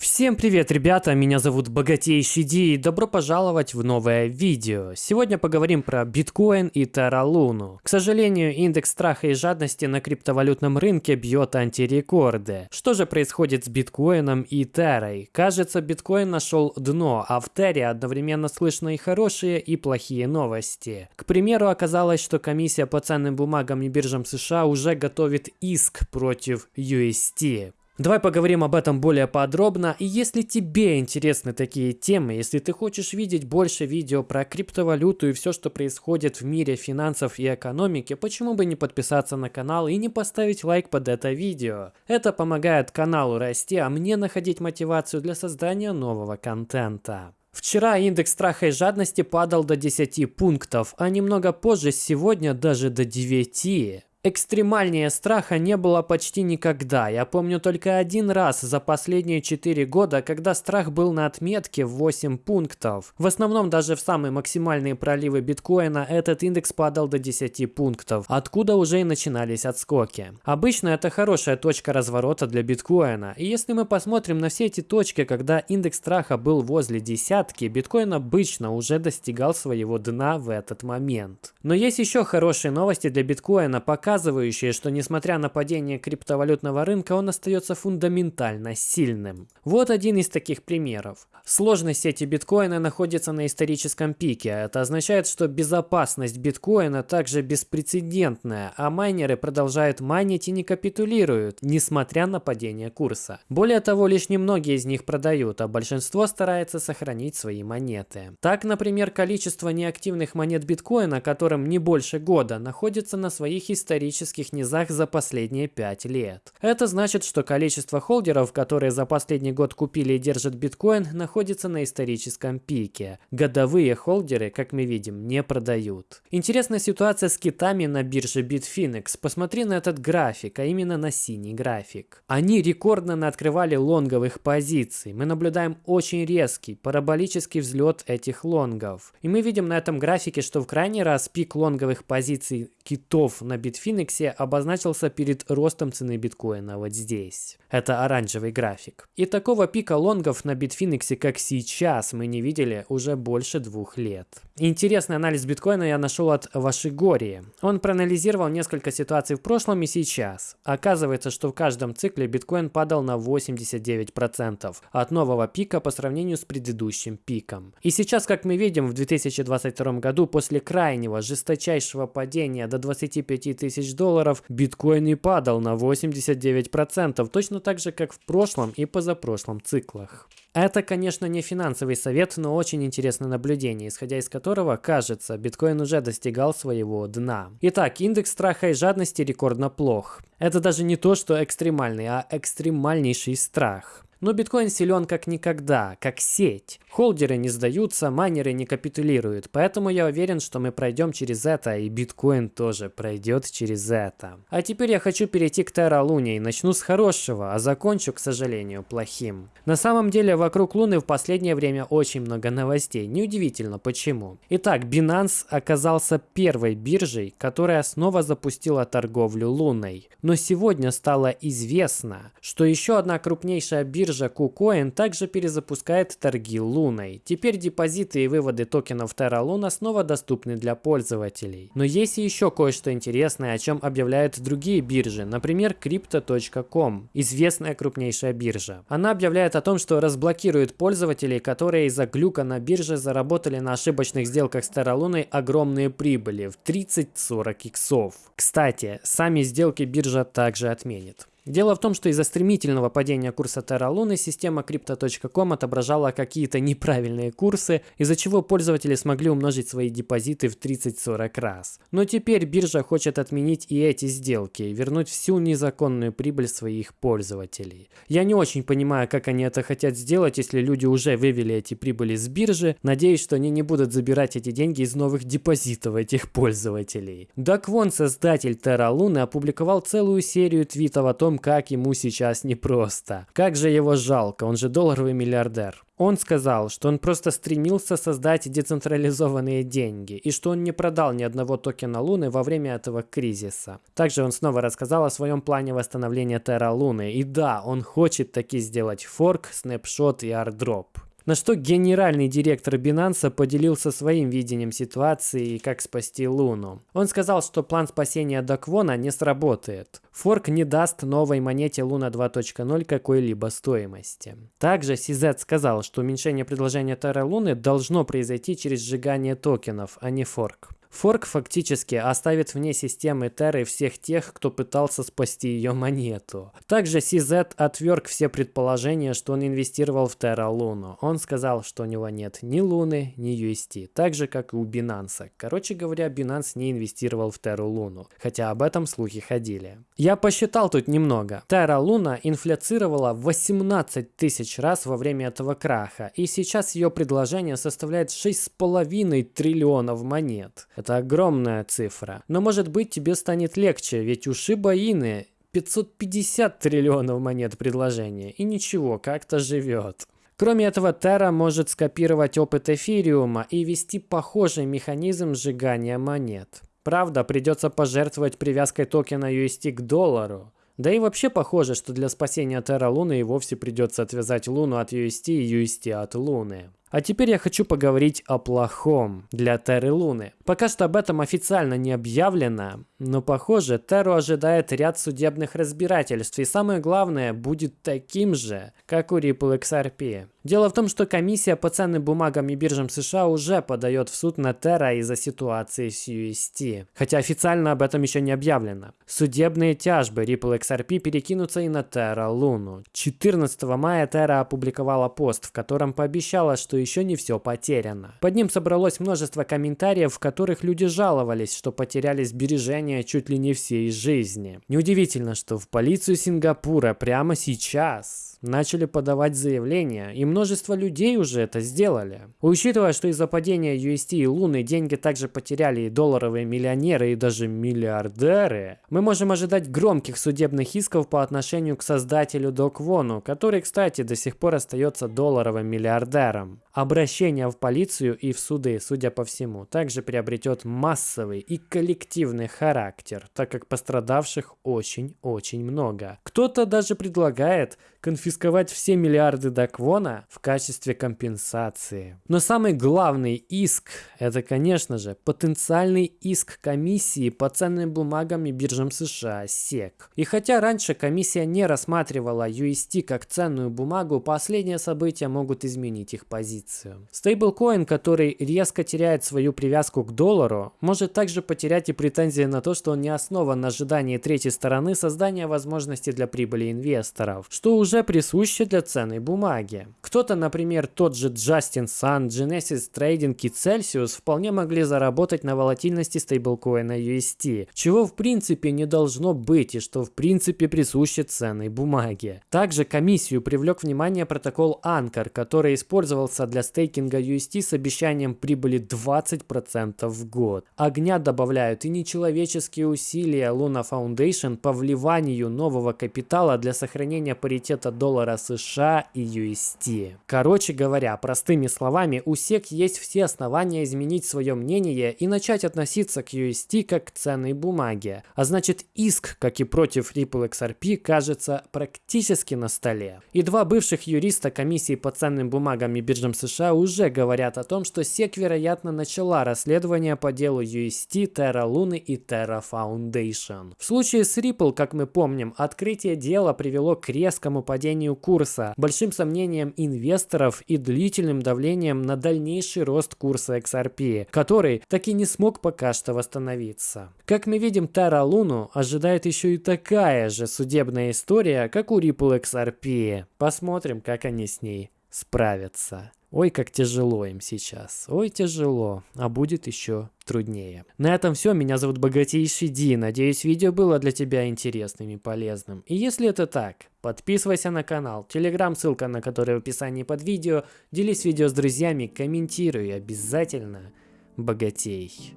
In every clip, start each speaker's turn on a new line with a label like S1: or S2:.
S1: Всем привет, ребята! Меня зовут Богатейший Ди и добро пожаловать в новое видео. Сегодня поговорим про биткоин и Luna. К сожалению, индекс страха и жадности на криптовалютном рынке бьет антирекорды. Что же происходит с биткоином и Террой? Кажется, биткоин нашел дно, а в Терре одновременно слышно и хорошие, и плохие новости. К примеру, оказалось, что комиссия по ценным бумагам и биржам США уже готовит иск против UST. Давай поговорим об этом более подробно. И если тебе интересны такие темы, если ты хочешь видеть больше видео про криптовалюту и все, что происходит в мире финансов и экономики, почему бы не подписаться на канал и не поставить лайк под это видео? Это помогает каналу расти, а мне находить мотивацию для создания нового контента. Вчера индекс страха и жадности падал до 10 пунктов, а немного позже сегодня даже до 9. Экстремальнее страха не было почти никогда. Я помню только один раз за последние 4 года, когда страх был на отметке в 8 пунктов. В основном даже в самые максимальные проливы биткоина этот индекс падал до 10 пунктов, откуда уже и начинались отскоки. Обычно это хорошая точка разворота для биткоина. И если мы посмотрим на все эти точки, когда индекс страха был возле десятки, биткоин обычно уже достигал своего дна в этот момент. Но есть еще хорошие новости для биткоина, пока показывающие, что несмотря на падение криптовалютного рынка, он остается фундаментально сильным. Вот один из таких примеров. Сложность сети биткоина находится на историческом пике. Это означает, что безопасность биткоина также беспрецедентная, а майнеры продолжают майнить и не капитулируют, несмотря на падение курса. Более того, лишь немногие из них продают, а большинство старается сохранить свои монеты. Так, например, количество неактивных монет биткоина, которым не больше года, находится на своих исторических исторических низах за последние 5 лет. Это значит, что количество холдеров, которые за последний год купили и держат биткоин, находится на историческом пике. Годовые холдеры, как мы видим, не продают. Интересная ситуация с китами на бирже Bitfinex. Посмотри на этот график, а именно на синий график. Они рекордно открывали лонговых позиций. Мы наблюдаем очень резкий, параболический взлет этих лонгов. И мы видим на этом графике, что в крайний раз пик лонговых позиций китов на Bitfinex Финиксе обозначился перед ростом цены биткоина вот здесь. Это оранжевый график. И такого пика лонгов на Bitfinex, как сейчас, мы не видели уже больше двух лет. Интересный анализ биткоина я нашел от Вашигории. Он проанализировал несколько ситуаций в прошлом и сейчас. Оказывается, что в каждом цикле биткоин падал на 89% от нового пика по сравнению с предыдущим пиком. И сейчас, как мы видим, в 2022 году после крайнего жесточайшего падения до 25 тысяч тысяч долларов, биткоин и падал на 89%, точно так же, как в прошлом и позапрошлом циклах. Это, конечно, не финансовый совет, но очень интересное наблюдение, исходя из которого, кажется, биткоин уже достигал своего дна. Итак, индекс страха и жадности рекордно плох. Это даже не то, что экстремальный, а экстремальнейший страх. Но биткоин силен как никогда, как сеть. Холдеры не сдаются, майнеры не капитулируют. Поэтому я уверен, что мы пройдем через это, и биткоин тоже пройдет через это. А теперь я хочу перейти к Terra Luna и начну с хорошего, а закончу, к сожалению, плохим. На самом деле, вокруг Луны в последнее время очень много новостей. Неудивительно, почему. Итак, Binance оказался первой биржей, которая снова запустила торговлю Луной. Но сегодня стало известно, что еще одна крупнейшая биржа биржа KuCoin также перезапускает торги Луной. Теперь депозиты и выводы токенов Terra Luna снова доступны для пользователей. Но есть и еще кое-что интересное, о чем объявляют другие биржи, например Crypto.com, известная крупнейшая биржа. Она объявляет о том, что разблокирует пользователей, которые из-за глюка на бирже заработали на ошибочных сделках с Terra Luna огромные прибыли в 30-40 иксов. Кстати, сами сделки биржа также отменит. Дело в том, что из-за стремительного падения курса Terra Luna система Crypto.com отображала какие-то неправильные курсы, из-за чего пользователи смогли умножить свои депозиты в 30-40 раз. Но теперь биржа хочет отменить и эти сделки вернуть всю незаконную прибыль своих пользователей. Я не очень понимаю, как они это хотят сделать, если люди уже вывели эти прибыли с биржи. Надеюсь, что они не будут забирать эти деньги из новых депозитов этих пользователей. Дак Вон, создатель Terra Luna, опубликовал целую серию твитов о том, том, как ему сейчас непросто. Как же его жалко, он же долларовый миллиардер. Он сказал, что он просто стремился создать децентрализованные деньги и что он не продал ни одного токена Луны во время этого кризиса. Также он снова рассказал о своем плане восстановления Терра Луны. И да, он хочет таки сделать форк, снапшот и airdrop. На что генеральный директор Binance поделился своим видением ситуации и как спасти Луну. Он сказал, что план спасения Даквона не сработает. Форк не даст новой монете Луна 2.0 какой-либо стоимости. Также CZ сказал, что уменьшение предложения Терра Луны должно произойти через сжигание токенов, а не форк. Форк фактически оставит вне системы Терры всех тех, кто пытался спасти ее монету. Также CZ отверг все предположения, что он инвестировал в Terra Луну. Он сказал, что у него нет ни Луны, ни UST, так же как и у Binance. Короче говоря, Binance не инвестировал в Terra Луну, хотя об этом слухи ходили. Я посчитал тут немного. Terra Луна инфляцировала 18 тысяч раз во время этого краха, и сейчас ее предложение составляет 6,5 триллионов монет. Это огромная цифра. Но может быть тебе станет легче, ведь у Shiba Inu 550 триллионов монет предложения. И ничего, как-то живет. Кроме этого, Terra может скопировать опыт эфириума и вести похожий механизм сжигания монет. Правда, придется пожертвовать привязкой токена UST к доллару. Да и вообще похоже, что для спасения Terra Луны и вовсе придется отвязать Луну от UST и UST от Луны. А теперь я хочу поговорить о плохом для Терры Луны. Пока что об этом официально не объявлено, но похоже, Терру ожидает ряд судебных разбирательств, и самое главное, будет таким же, как у Ripple XRP. Дело в том, что комиссия по ценным бумагам и биржам США уже подает в суд на Terra из-за ситуации с UST, хотя официально об этом еще не объявлено. Судебные тяжбы Ripple XRP перекинутся и на Terra Луну. 14 мая Terra опубликовала пост, в котором пообещала, что еще не все потеряно. Под ним собралось множество комментариев, в которых люди жаловались, что потеряли сбережения чуть ли не всей жизни. Неудивительно, что в полицию Сингапура прямо сейчас начали подавать заявления, и множество людей уже это сделали. Учитывая, что из-за падения UST и Луны деньги также потеряли и долларовые миллионеры, и даже миллиардеры, мы можем ожидать громких судебных исков по отношению к создателю Доквону, который, кстати, до сих пор остается долларовым миллиардером. Обращение в полицию и в суды, судя по всему, также приобретет массовый и коллективный характер, так как пострадавших очень-очень много. Кто-то даже предлагает конфисковать все миллиарды Даквона в качестве компенсации. Но самый главный иск – это, конечно же, потенциальный иск комиссии по ценным бумагам и биржам США SEC. И хотя раньше комиссия не рассматривала UST как ценную бумагу, последние события могут изменить их позицию. Стейблкоин, который резко теряет свою привязку к доллару, может также потерять и претензии на то, что он не основан на ожидании третьей стороны создания возможности для прибыли инвесторов, что уже уже присуще для ценной бумаги. Кто-то, например, тот же Justin Sun, Genesis Trading и Celsius вполне могли заработать на волатильности стейблкоина UST, чего в принципе не должно быть и что в принципе присуще ценной бумаге. Также комиссию привлек внимание протокол Anchor, который использовался для стейкинга UST с обещанием прибыли 20% в год. Огня добавляют и нечеловеческие усилия Luna Foundation по вливанию нового капитала для сохранения паритета курса доллара США и UST. Короче говоря, простыми словами, у SEC есть все основания изменить свое мнение и начать относиться к UST как к ценной бумаге. А значит иск, как и против Ripple XRP, кажется практически на столе. И два бывших юриста комиссии по ценным бумагам и биржам США уже говорят о том, что SEC, вероятно, начала расследование по делу UST, Terra Luna и Terra Foundation. В случае с Ripple, как мы помним, открытие дела привело к резкому падению курса, большим сомнением инвесторов и длительным давлением на дальнейший рост курса XRP, который так и не смог пока что восстановиться. Как мы видим, Тара Луну ожидает еще и такая же судебная история, как у Ripple XRP. Посмотрим, как они с ней справятся. Ой, как тяжело им сейчас. Ой, тяжело. А будет еще труднее. На этом все. Меня зовут Богатейший Ди. Надеюсь, видео было для тебя интересным и полезным. И если это так, подписывайся на канал. Телеграм, ссылка на который в описании под видео. Делись видео с друзьями, комментируй. Обязательно богатей.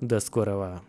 S1: До скорого.